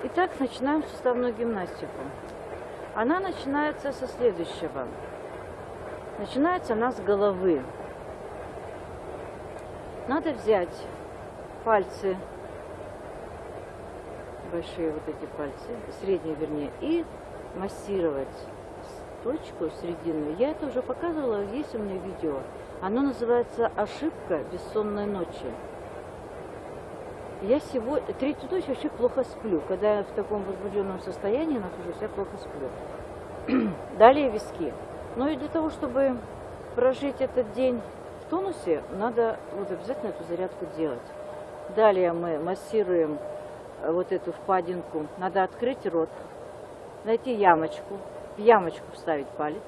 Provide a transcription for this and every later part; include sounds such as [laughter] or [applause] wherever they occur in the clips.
Итак, начинаем суставную гимнастику. Она начинается со следующего. Начинается она с головы. Надо взять пальцы, большие вот эти пальцы, средние вернее, и массировать точку срединную. Я это уже показывала, есть у меня видео. Оно называется «Ошибка бессонной ночи». Я сегодня, третью ночь вообще плохо сплю. Когда я в таком возбужденном состоянии нахожусь, я плохо сплю. [clears throat] Далее виски. Ну и для того, чтобы прожить этот день в тонусе, надо вот обязательно эту зарядку делать. Далее мы массируем э, вот эту впадинку. Надо открыть рот, найти ямочку, в ямочку вставить палец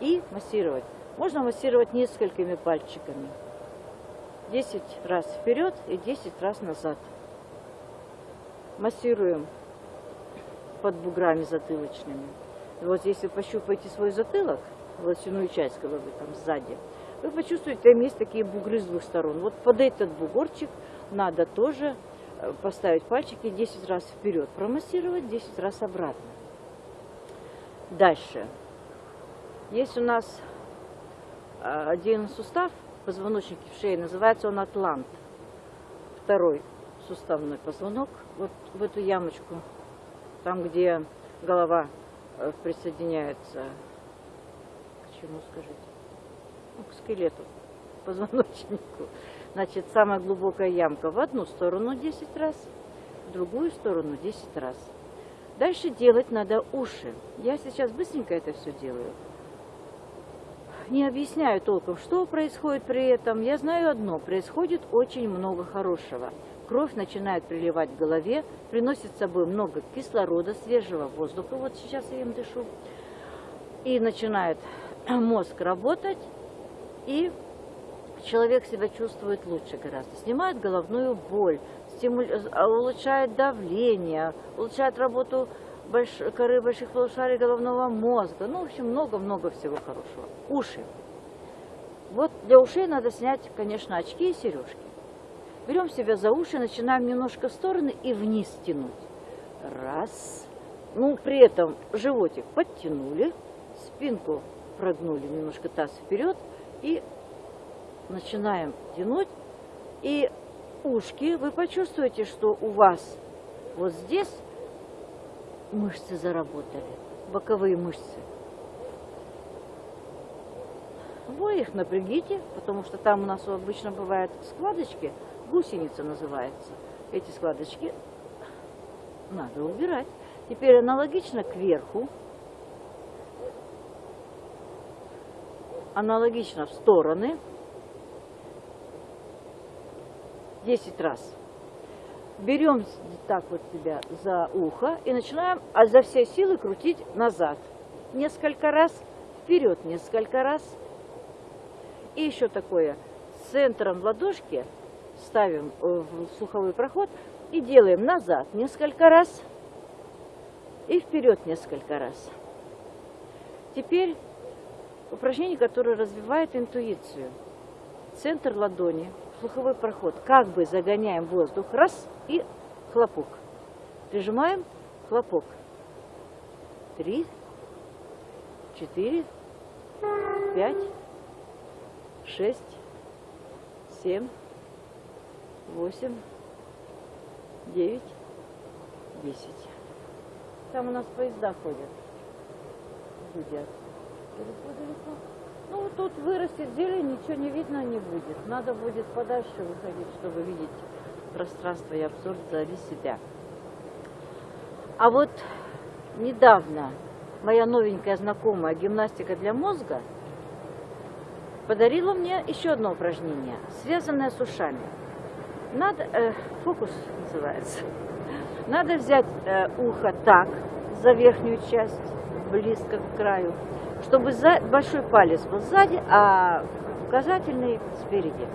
и массировать. Можно массировать несколькими пальчиками. 10 раз вперед и 10 раз назад. Массируем под буграми затылочными. Вот если пощупаете свой затылок, волосяную часть головы там сзади, вы почувствуете, там есть такие бугры с двух сторон. Вот под этот бугорчик надо тоже э, поставить пальчики 10 раз вперед, промассировать 10 раз обратно. Дальше. Есть у нас э, один сустав, позвоночнике в шее, называется он атлант. Второй суставной позвонок, вот в эту ямочку, там, где голова э, присоединяется к чему, скажите? Ну, к скелету, к позвоночнику. Значит, самая глубокая ямка в одну сторону 10 раз, в другую сторону 10 раз. Дальше делать надо уши. Я сейчас быстренько это все делаю не объясняю толком, что происходит при этом. Я знаю одно, происходит очень много хорошего. Кровь начинает приливать к голове, приносит с собой много кислорода, свежего воздуха, вот сейчас я им дышу, и начинает [clears throat] мозг работать, и человек себя чувствует лучше гораздо. Снимает головную боль, стимуль... улучшает давление, улучшает работу больш... коры больших полушарий головного мозга. Ну, в общем, много-много всего хорошего. Уши. Вот для ушей надо снять, конечно, очки и сережки. Берем себя за уши, начинаем немножко в стороны и вниз тянуть. Раз. Ну, при этом животик подтянули, спинку прогнули немножко таз вперед и начинаем тянуть. И ушки, вы почувствуете, что у вас вот здесь мышцы заработали, боковые мышцы. Вы их напрягите, потому что там у нас обычно бывают складочки, гусеница называется. Эти складочки надо убирать. Теперь аналогично кверху, аналогично в стороны, 10 раз берем так вот себя за ухо и начинаем а за все силы крутить назад. Несколько раз, вперед несколько раз. И еще такое, центром ладошки ставим в слуховой проход и делаем назад несколько раз и вперед несколько раз. Теперь упражнение, которое развивает интуицию. Центр ладони – слуховой проход. Как бы загоняем воздух. Раз и хлопок. Прижимаем, хлопок. Три, четыре, пять, шесть, семь, восемь, девять, десять. Там у нас поезда ходят. Гудят. Далеко-далеко. Ну, тут вырастет зелень, ничего не видно не будет. Надо будет подальше выходить, чтобы видеть пространство и обзор вдали себя. А вот недавно моя новенькая знакомая гимнастика для мозга подарила мне еще одно упражнение, связанное с ушами. Надо, э, фокус называется. Надо взять э, ухо так, за верхнюю часть, близко к краю, чтобы большой палец был сзади, а указательный спереди.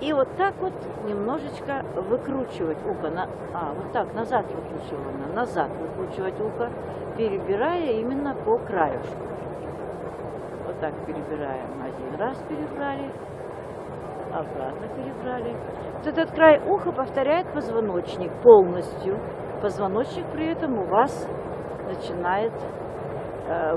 И вот так вот немножечко выкручивать ухо, на, а, вот так, назад выкручиваем, назад выкручивать ухо, перебирая именно по краешку. Вот так перебираем, один раз перебрали, обратно перебрали. Вот этот край уха повторяет позвоночник полностью. Позвоночник при этом у вас начинает э,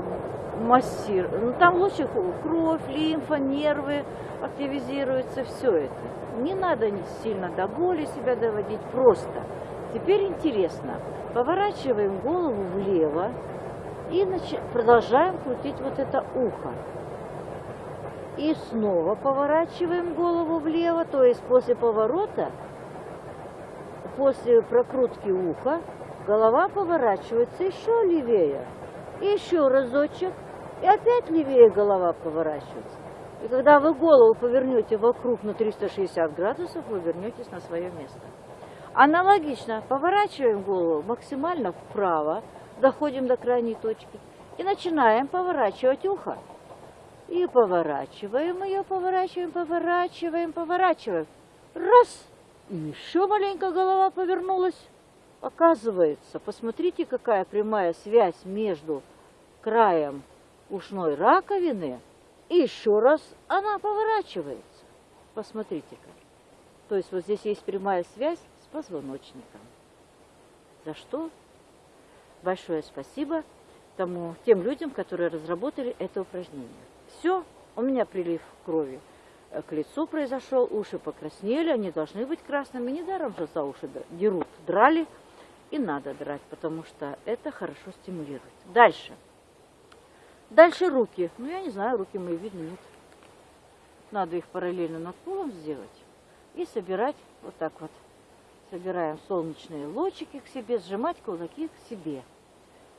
массировать. Ну, там лучше кровь, лимфа, нервы активизируется, все это. Не надо сильно до боли себя доводить, просто. Теперь интересно, поворачиваем голову влево и продолжаем крутить вот это ухо. И снова поворачиваем голову влево, то есть после поворота, после прокрутки уха, голова поворачивается еще левее. Еще разочек, и опять левее голова поворачивается. И когда вы голову повернете вокруг на 360 градусов, вы вернетесь на свое место. Аналогично поворачиваем голову максимально вправо, доходим до крайней точки и начинаем поворачивать ухо. И поворачиваем ее, поворачиваем, поворачиваем, поворачиваем. Раз! И еще маленько голова повернулась. Оказывается, посмотрите, какая прямая связь между краем ушной раковины и еще раз она поворачивается. Посмотрите-ка. То есть вот здесь есть прямая связь с позвоночником. За что большое спасибо тому, тем людям, которые разработали это упражнение. Все, у меня прилив крови э, к лицу произошел, уши покраснели, они должны быть красными. Недаром же за уши дерут, драли. И надо драть, потому что это хорошо стимулирует. Дальше. Дальше руки. Ну, я не знаю, руки мои видно нет. Надо их параллельно над полом сделать и собирать вот так вот. Собираем солнечные лучики к себе, сжимать кулаки к себе.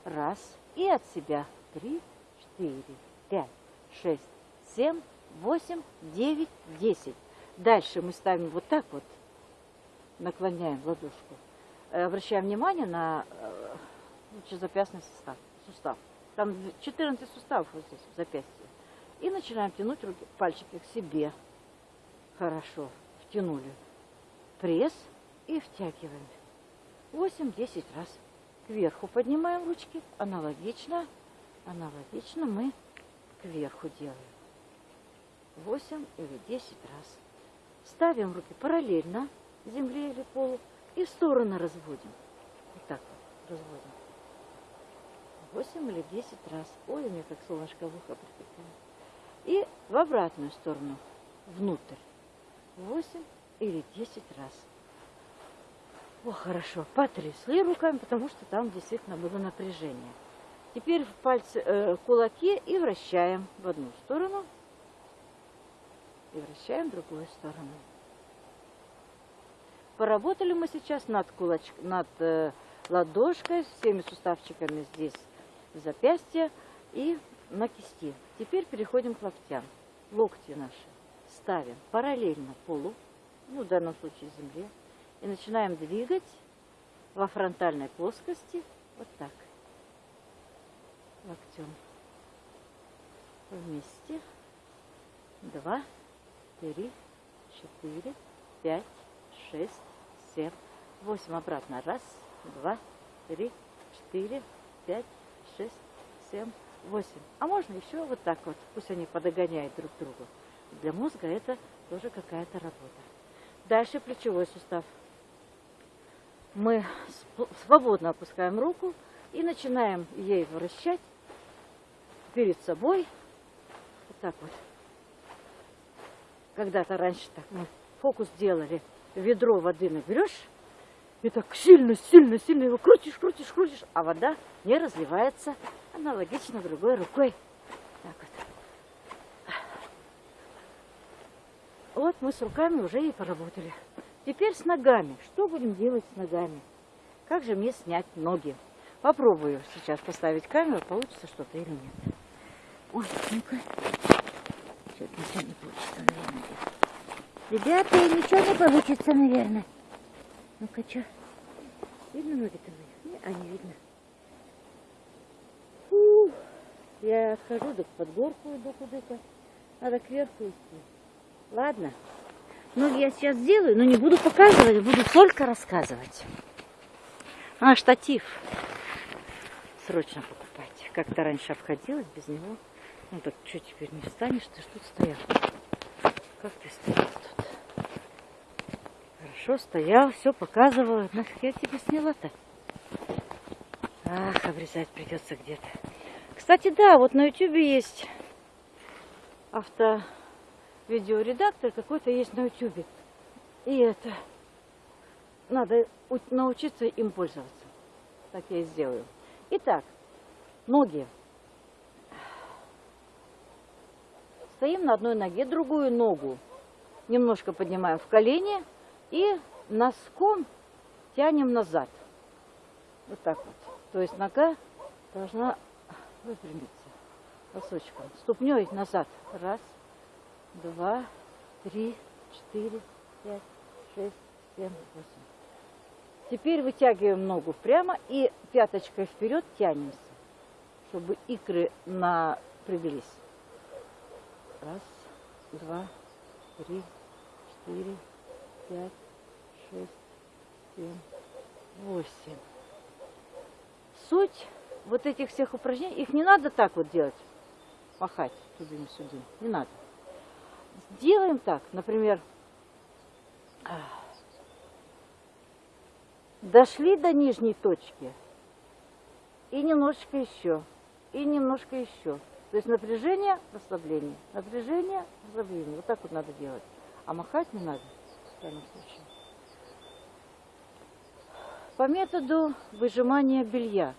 Раз. И от себя. Три, четыре, пять, шесть, семь, восемь, девять, десять. Дальше мы ставим вот так вот, наклоняем ладошку. Э, обращаем внимание на э, лучезапястный сустав. сустав. Там 14 суставов вот здесь, в запястье. И начинаем тянуть руки, пальчики к себе. Хорошо. Втянули. Пресс и втягиваем. 8-10 раз. Кверху поднимаем ручки. Аналогично. Аналогично мы кверху делаем. 8 или 10 раз. Ставим руки параллельно земле или полу и в стороны разводим. Вот так вот разводим. 8 или 10 раз. Ой, у меня как солнышко в ухо прикипело. И в обратную сторону, внутрь. 8 или 10 раз. О, хорошо. Потрясли руками, потому что там действительно было напряжение. Теперь в пальцы, э, кулаки и вращаем в одну сторону. И вращаем в другую сторону. Поработали мы сейчас над, кулач... над э, ладошкой, всеми суставчиками здесь запястья и на кисти. Теперь переходим к локтям. Локти наши ставим параллельно полу, ну, в данном случае земле, и начинаем двигать во фронтальной плоскости вот так. Локтем. Вместе. Два, три, четыре, пять, шесть, семь, восемь. Обратно. Раз, два, три, четыре, пять, шесть, семь, восемь. А можно еще вот так вот, пусть они подогоняют друг друга. Для мозга это тоже какая-то работа. Дальше плечевой сустав. Мы свободно опускаем руку и начинаем ей вращать перед собой. Вот так вот. Когда-то раньше так мы фокус делали. Ведро воды наберешь, и так сильно, сильно, сильно его крутишь, крутишь, крутишь, а вода не разливается аналогично другой рукой. Так вот. Вот мы с руками уже и поработали. Теперь с ногами. Что будем делать с ногами? Как же мне снять ноги? Попробую сейчас поставить камеру, получится что-то или нет. Ой, ну-ка. Что-то ничего не получится. Ребята, ничего не получится, наверное. Ну-ка, что? Видно ноги-то мои? А не видно. Фу. Я отхожу, да под горку иду куда-то. Надо кверху идти. Ладно. Ноги я сейчас сделаю, но не буду показывать, буду только рассказывать. А, штатив. Срочно покупать. Как-то раньше обходилась без него. Ну так что теперь не встанешь? Ты что стоял? Как ты стоял тут? Хорошо, стоял, все показывал. Нафиг я тебя сняла-то? Ах, обрезать придется где-то. Кстати, да, вот на ютубе есть авто видеоредактор какой-то есть на ютубе. И это надо научиться им пользоваться. Так я и сделаю. Итак, ноги. Стоим на одной ноге, другую ногу немножко поднимаем в колени и носком тянем назад. Вот так вот. То есть нога должна выпрямиться носочком. Ступней назад. Раз, два, три, четыре, пять, шесть, семь, восемь. Теперь вытягиваем ногу прямо и пяточкой вперед тянемся, чтобы икры напряглись. Раз, два, три, четыре, пять, шесть, семь, восемь. Суть вот этих всех упражнений, их не надо так вот делать, махать тудым-сюдым, не надо. Делаем так, например, дошли до нижней точки и немножечко еще, и немножко еще. То есть напряжение, расслабление, напряжение, расслабление. Вот так вот надо делать. А махать не надо в данном случае. По методу выжимания белья.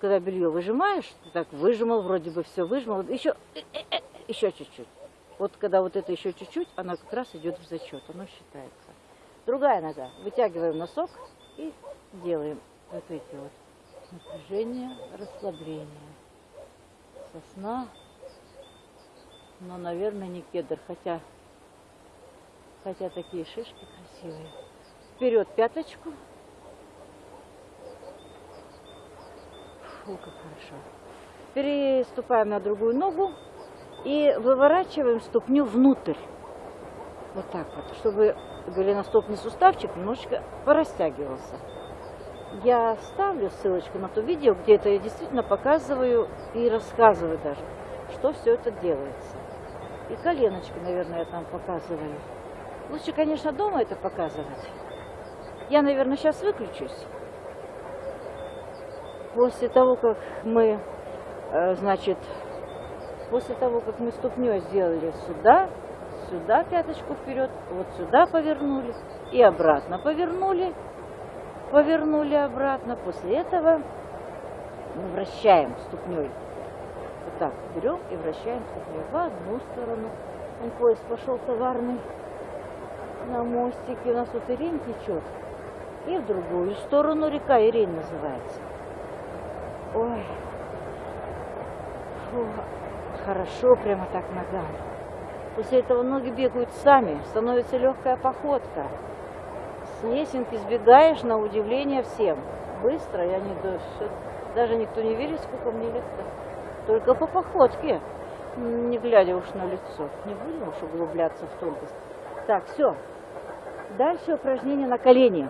Когда белье выжимаешь, ты так выжимал, вроде бы все выжимал, еще, э, э, э, еще чуть-чуть. Вот когда вот это еще чуть-чуть, она как раз идет в зачет, оно считается. Другая нога. Вытягиваем носок и делаем вот эти вот напряжение, расслабление. Сосна, но, наверное, не кедр, хотя Хотя такие шишки красивые. Вперед пяточку. Фу, как хорошо. Переступаем на другую ногу и выворачиваем ступню внутрь. Вот так вот, чтобы голеностопный суставчик немножечко порастягивался. Я ставлю ссылочку на то видео, где это я действительно показываю и рассказываю даже, что все это делается. И коленочки, наверное, я там показываю. Лучше, конечно, дома это показывать. Я, наверное, сейчас выключусь. После того, как мы, э, значит, после того, как мы ступней сделали сюда, сюда пяточку вперед, вот сюда повернули и обратно повернули, повернули обратно. После этого мы вращаем ступней. Вот так берем и вращаем ступней в одну сторону. Он поезд пошел товарный на мостике. У нас вот Ирень течет. И в другую сторону река Ирень называется. Ой. Фу, хорошо прямо так ногам. После этого ноги бегают сами, становится легкая походка. С лесенки сбегаешь на удивление всем. Быстро, я не даже никто не верит, сколько мне лет-то. Только по походке, не глядя уж на лицо. Не будем уж углубляться в тонкость. Так, все. Дальше упражнения на колени.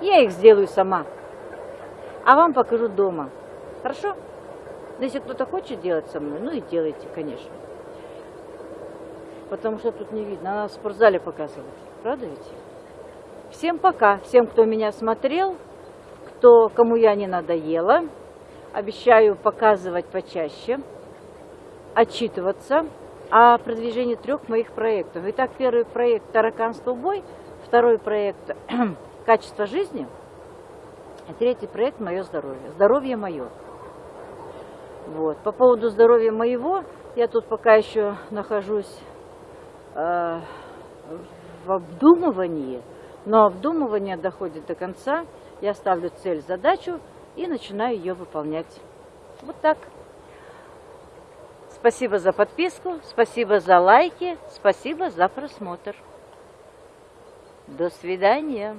Я их сделаю сама. А вам покажу дома. Хорошо? Но если кто-то хочет делать со мной, ну и делайте, конечно. Потому что тут не видно. Надо в спортзале показывать. Правда ведь? Всем пока. Всем, кто меня смотрел, кто, кому я не надоела. Обещаю показывать почаще, отчитываться о продвижении трех моих проектов. Итак, первый проект «Тараканство бой», второй проект [clears throat] «Качество жизни», и третий проект «Мое здоровье». Здоровье мое. Вот. По поводу здоровья моего, я тут пока еще нахожусь э, в обдумывании, но обдумывание доходит до конца, я ставлю цель, задачу и начинаю ее выполнять. Вот так. Спасибо за подписку, спасибо за лайки, спасибо за просмотр. До свидания.